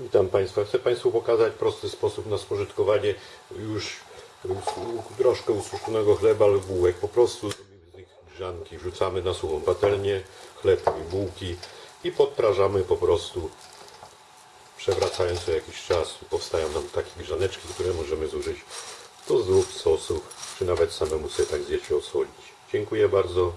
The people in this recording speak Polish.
Witam Państwa. Chcę Państwu pokazać prosty sposób na spożytkowanie już troszkę ususzonego chleba lub bułek. Po prostu zrobimy z nich grzanki, wrzucamy na suchą patelnię chleb i bułki i podprażamy po prostu przewracając co jakiś czas. Powstają nam takie grzaneczki, które możemy zużyć do zup, sosów, czy nawet samemu sobie tak zjeść i odsolić. Dziękuję bardzo.